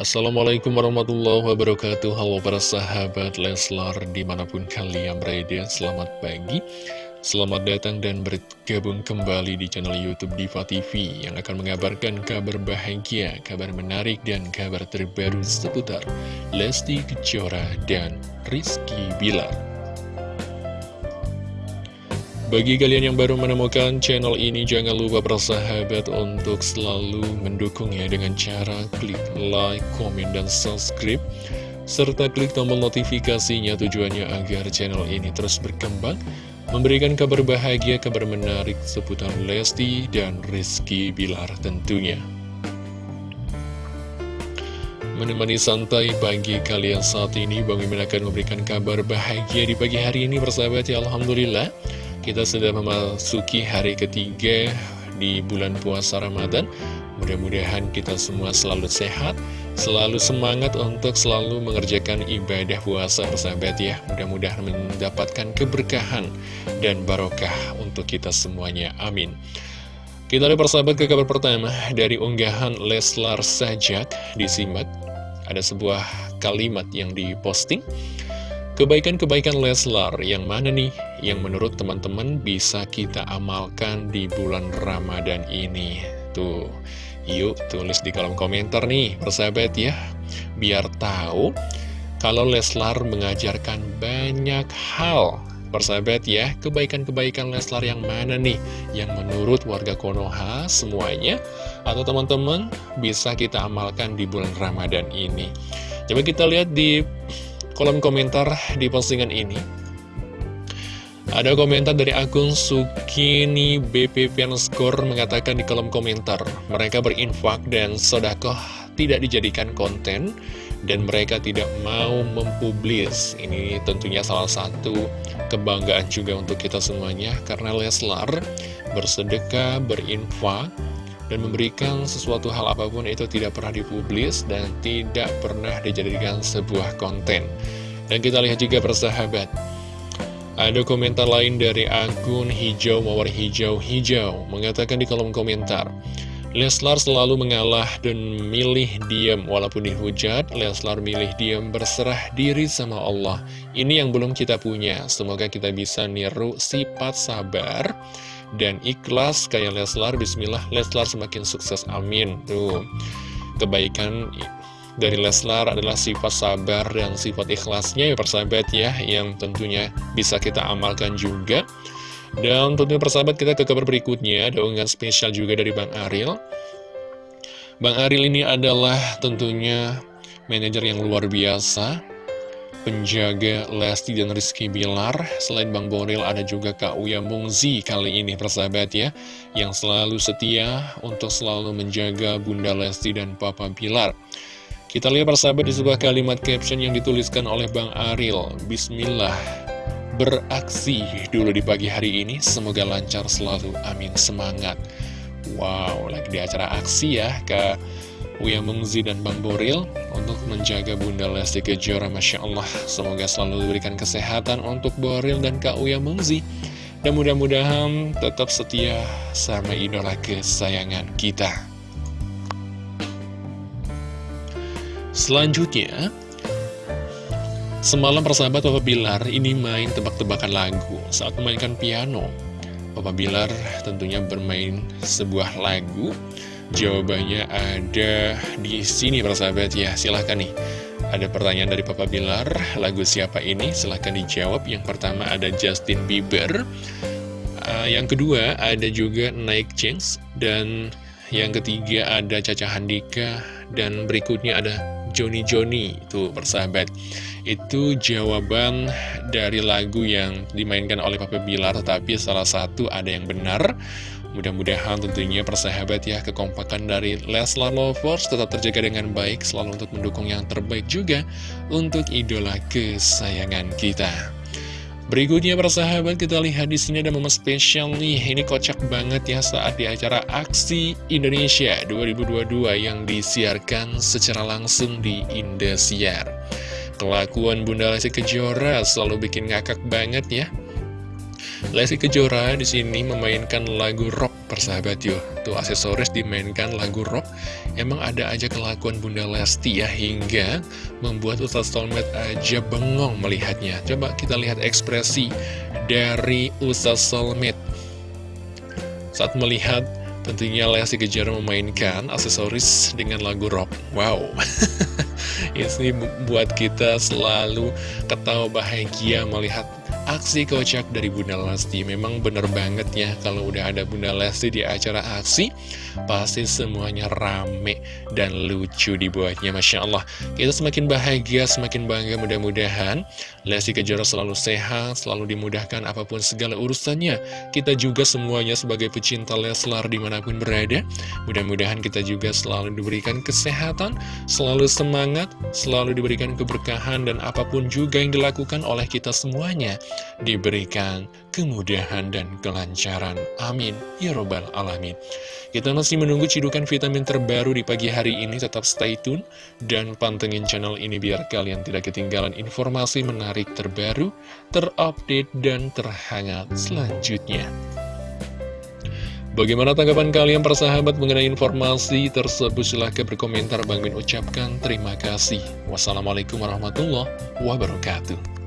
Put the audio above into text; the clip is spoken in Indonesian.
Assalamualaikum warahmatullahi wabarakatuh. Halo para sahabat Leslar di mana pun kalian berada Selamat pagi Selamat datang dan bergabung kembali di channel Youtube Diva TV Yang akan mengabarkan kabar bahagia, kabar menarik dan kabar terbaru seputar Lesti Kejora dan Rizky Bilar bagi kalian yang baru menemukan channel ini, jangan lupa bersahabat untuk selalu mendukungnya dengan cara klik like, komen, dan subscribe. Serta klik tombol notifikasinya tujuannya agar channel ini terus berkembang, memberikan kabar bahagia, kabar menarik seputar Lesti dan Rizky Bilar tentunya. Menemani santai pagi kalian saat ini, Bang Mimin akan memberikan kabar bahagia di pagi hari ini bersahabat ya Alhamdulillah. Kita sudah memasuki hari ketiga di bulan puasa Ramadan. Mudah-mudahan kita semua selalu sehat Selalu semangat untuk selalu mengerjakan ibadah puasa persahabat ya. Mudah-mudahan mendapatkan keberkahan dan barokah untuk kita semuanya. Amin. Kita ada persahabat ke kabar pertama Dari unggahan Leslar Sajak Disimak Ada sebuah kalimat yang diposting Kebaikan-kebaikan Leslar yang mana nih yang menurut teman-teman bisa kita amalkan di bulan Ramadan ini? Tuh, yuk tulis di kolom komentar nih, persahabat ya. Biar tahu kalau Leslar mengajarkan banyak hal Persahabat ya, kebaikan-kebaikan Leslar yang mana nih yang menurut warga Konoha semuanya atau teman-teman bisa kita amalkan di bulan Ramadan ini. Coba kita lihat di kolom komentar di postingan ini. Ada komentar dari akun Sukini BP Pianskor mengatakan di kolom komentar mereka berinfak dan sodakoh tidak dijadikan konten dan mereka tidak mau mempublis. Ini tentunya salah satu kebanggaan juga untuk kita semuanya karena Leslar bersedekah, berinfak dan memberikan sesuatu hal apa pun itu tidak pernah dipublis dan tidak pernah dijadikan sebuah konten. Dan kita lihat juga persahabat, ada komentar lain dari akun hijau mawar hijau hijau mengatakan di kolom komentar, Leslar selalu mengalah dan milih diam walaupun dihujat, Leslar milih diam berserah diri sama Allah. Ini yang belum kita punya, semoga kita bisa niru sifat sabar dan ikhlas kayak Leslar Bismillah Leslar semakin sukses amin. Tuh kebaikan dari Leslar adalah sifat sabar dan sifat ikhlasnya ya persahabat ya yang tentunya bisa kita amalkan juga. Dan tentunya persahabat kita ke kabar berikutnya. Ada unggahan spesial juga dari Bang Aril. Bang Aril ini adalah tentunya manajer yang luar biasa penjaga Lesti dan Rizky Bilar. Selain Bang Boril ada juga Kak Uya Mungzi kali ini persahabat ya, yang selalu setia untuk selalu menjaga Bunda Lesti dan Papa Bilar. Kita lihat persahabat di sebuah kalimat caption yang dituliskan oleh Bang Aril. Bismillah, beraksi dulu di pagi hari ini, semoga lancar selalu, amin, semangat. Wow, lagi di acara aksi ya, Kak Uya Mengzi dan Bang Boril untuk menjaga Bunda Lesti Kejora Masya Allah. Semoga selalu diberikan kesehatan untuk Boril dan Kak Uya Mengzi dan mudah-mudahan tetap setia sama idola kesayangan kita. Selanjutnya semalam persahabat Papa Bilar ini main tebak-tebakan lagu. Saat memainkan piano Papa Bilar tentunya bermain sebuah lagu Jawabannya ada di sini persahabat ya Silahkan nih. Ada pertanyaan dari Papa Bilar. Lagu siapa ini? Silahkan dijawab. Yang pertama ada Justin Bieber. Uh, Yang kedua ada juga Nike Chance Dan yang ketiga ada Caca Handika. Dan berikutnya ada Joni Joni Tuh persahabat Itu jawaban dari lagu yang dimainkan oleh Papa Bilar. Tetapi salah satu ada yang benar Mudah-mudahan tentunya persahabat ya kekompakan dari Leslar Lovers tetap terjaga dengan baik selalu untuk mendukung yang terbaik juga untuk idola kesayangan kita. Berikutnya persahabat kita lihat di sini ada momen spesial nih ini kocak banget ya saat di acara Aksi Indonesia 2022 yang disiarkan secara langsung di Indosiar. Kelakuan Bunda Lesti Kejora selalu bikin ngakak banget ya Lesti Kejora di sini memainkan lagu rock persahabat yuk. Tuh aksesoris dimainkan lagu rock. Emang ada aja kelakuan Bunda Lesti ya hingga membuat Ustaz Solmed aja bengong melihatnya. Coba kita lihat ekspresi dari Ustaz Solmed saat melihat tentunya Lesti Kejora memainkan aksesoris dengan lagu rock. Wow. Ini buat kita selalu ketawa bahagia melihat aksi kocak dari Bunda Lesti Memang bener banget ya. Kalau udah ada Bunda Lesti di acara aksi Pasti semuanya rame dan lucu dibuatnya Masya Allah. Kita semakin bahagia, semakin bangga mudah-mudahan Lesti Kejora selalu sehat, selalu dimudahkan apa pun segala urusannya. Kita juga semuanya sebagai pecinta Leslar di mana pun berada Mudah-mudahan kita juga selalu diberikan kesehatan, selalu semangat, selalu diberikan keberkahan Dan apa pun juga yang dilakukan oleh kita semuanya diberikan kemudahan dan kelancaran. Amin. Ya Robbal Alamin. Kita masih menunggu cidukan vitamin terbaru di pagi hari ini. Tetap stay tune dan pantengin channel ini biar kalian tidak ketinggalan informasi menarik terbaru, terupdate, dan terhangat selanjutnya. Bagaimana tanggapan kalian persahabat mengenai informasi tersebut? Silahkan berkomentar. Bang Min ucapkan terima kasih. Wassalamualaikum warahmatullahi wabarakatuh.